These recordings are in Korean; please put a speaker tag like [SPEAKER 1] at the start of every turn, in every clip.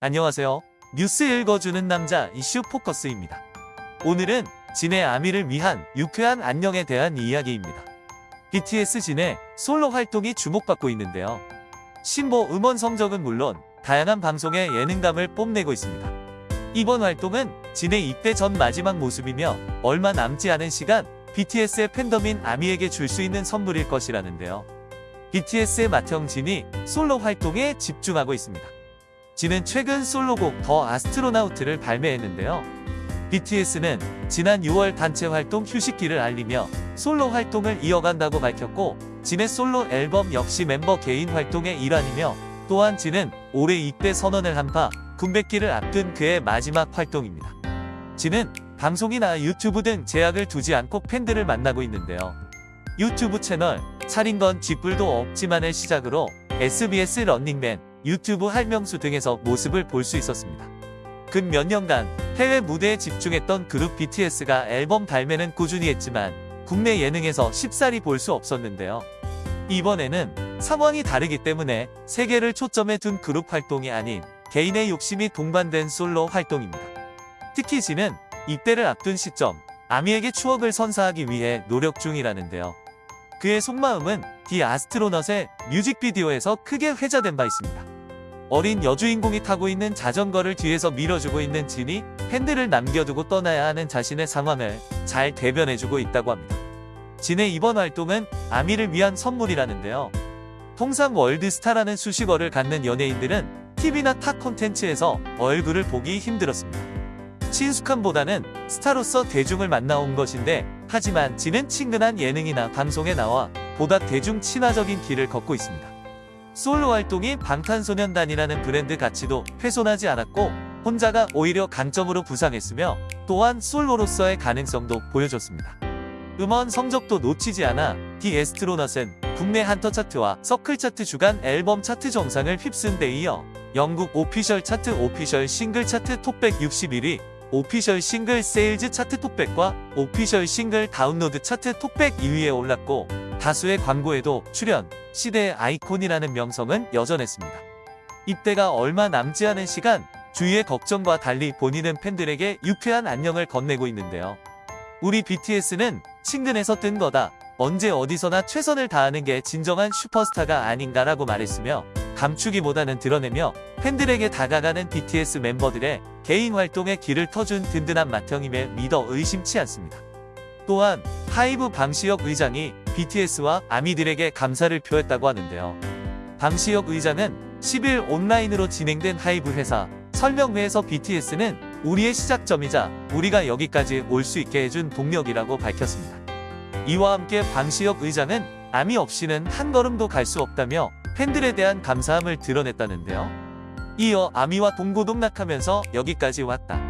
[SPEAKER 1] 안녕하세요. 뉴스 읽어주는 남자 이슈 포커스입니다. 오늘은 진의 아미를 위한 유쾌한 안녕에 대한 이야기입니다. BTS 진의 솔로 활동이 주목받고 있는데요. 신보 음원 성적은 물론 다양한 방송에 예능감을 뽐내고 있습니다. 이번 활동은 진의 입대 전 마지막 모습이며 얼마 남지 않은 시간 BTS의 팬덤인 아미에게 줄 수 있는 선물일 것이라는데요. BTS의 맏형 진이 솔로 활동에 집중하고 있습니다. 진은 최근 솔로곡 더 아스트로나우트를 발매했는데요. BTS는 지난 6월 단체 활동 휴식기를 알리며 솔로 활동을 이어간다고 밝혔고 진의 솔로 앨범 역시 멤버 개인 활동의 일환이며 또한 진은 올해 입대 선언을 한 바 군백기를 앞둔 그의 마지막 활동입니다. 진은 방송이나 유튜브 등 제약을 두지 않고 팬들을 만나고 있는데요. 유튜브 채널 차린 건 쥐뿔도 없지만을 시작으로 SBS 런닝맨, 유튜브 할명수 등에서 모습을 볼 수 있었습니다. 근 몇 년간 해외 무대에 집중했던 그룹 BTS가 앨범 발매는 꾸준히 했지만 국내 예능에서 쉽사리 볼 수 없었는데요. 이번에는 상황이 다르기 때문에 세계를 초점에 둔 그룹 활동이 아닌 개인의 욕심이 동반된 솔로 활동입니다. 특히 진은 입대를 앞둔 시점 아미에게 추억을 선사하기 위해 노력 중이라는데요. 그의 속마음은 디 아스트로넛의 뮤직비디오에서 크게 회자된 바 있습니다. 어린 여주인공이 타고 있는 자전거를 뒤에서 밀어주고 있는 진이 팬들을 남겨두고 떠나야 하는 자신의 상황을 잘 대변해주고 있다고 합니다. 진의 이번 활동은 아미를 위한 선물이라는데요. 통상 월드스타라는 수식어를 갖는 연예인들은 TV나 타 콘텐츠에서 얼굴을 보기 힘들었습니다. 친숙함보다는 스타로서 대중을 만나온 것인데 하지만 진은 친근한 예능이나 방송에 나와 보다 대중 친화적인 길을 걷고 있습니다. 솔로 활동이 방탄소년단이라는 브랜드 가치도 훼손하지 않았고 혼자가 오히려 강점으로 부상했으며 또한 솔로로서의 가능성도 보여줬습니다. 음원 성적도 놓치지 않아 디 에스트로넛은 국내 한터 차트와 서클 차트 주간 앨범 차트 정상을 휩쓴 데 이어 영국 official 차트 official 싱글 차트 톱1 61위 official 싱글 sales 차트 톱100과 official 싱글 다운로드 차트 톱100 2위에 올랐고 다수의 광고에도 출연, 시대의 아이콘이라는 명성은 여전했습니다. 입대가 얼마 남지 않은 시간 주위의 걱정과 달리 본인은 팬들에게 유쾌한 안녕을 건네고 있는데요. 우리 BTS는 친근해서 뜬 거다. 언제 어디서나 최선을 다하는 게 진정한 슈퍼스타가 아닌가라고 말했으며 감추기보다는 드러내며 팬들에게 다가가는 BTS 멤버들의 개인 활동에 길을 터준 든든한 맏형임에 믿어 의심치 않습니다. 또한 하이브 방시혁 의장이 BTS와 아미들에게 감사를 표했다고 하는데요. 방시혁 의장은 10일 온라인으로 진행된 하이브 회사 설명회에서 BTS는 우리의 시작점이자 우리가 여기까지 올 수 있게 해준 동력이라고 밝혔습니다. 이와 함께 방시혁 의장은 아미 없이는 한 걸음도 갈 수 없다며 팬들에 대한 감사함을 드러냈다는데요. 이어 아미와 동고동락하면서 여기까지 왔다.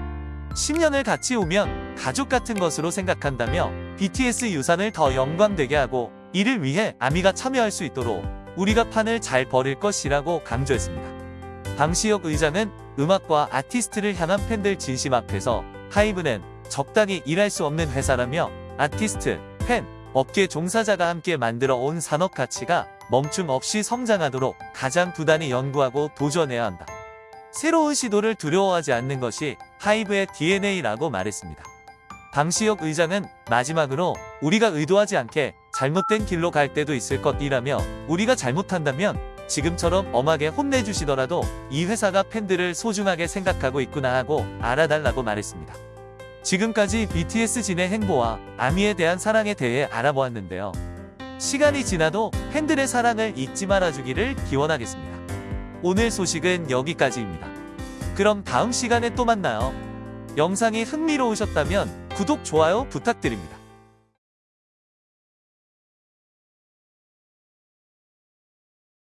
[SPEAKER 1] 10년을 같이 오면 가족 같은 것으로 생각한다며 BTS 유산을 더 영광되게 하고 이를 위해 아미가 참여할 수 있도록 우리가 판을 잘 벌일 것이라고 강조했습니다. 방시혁 의장은 음악과 아티스트를 향한 팬들 진심 앞에서 하이브는 적당히 일할 수 없는 회사라며 아티스트, 팬, 업계 종사자가 함께 만들어 온 산업 가치가 멈춤 없이 성장하도록 가장 부단히 연구하고 도전해야 한다. 새로운 시도를 두려워하지 않는 것이 하이브의 DNA라고 말했습니다. 방시혁 의장은 마지막으로 우리가 의도하지 않게 잘못된 길로 갈 때도 있을 것이라며 우리가 잘못한다면 지금처럼 엄하게 혼내주시더라도 이 회사가 팬들을 소중하게 생각하고 있구나 하고 알아달라고 말했습니다. 지금까지 BTS 진의 행보와 아미에 대한 사랑에 대해 알아보았는데요. 시간이 지나도 팬들의 사랑을 잊지 말아주기를 기원하겠습니다. 오늘 소식은 여기까지입니다. 그럼 다음 시간에 또 만나요. 영상이 흥미로우셨다면 구독, 좋아요 부탁드립니다.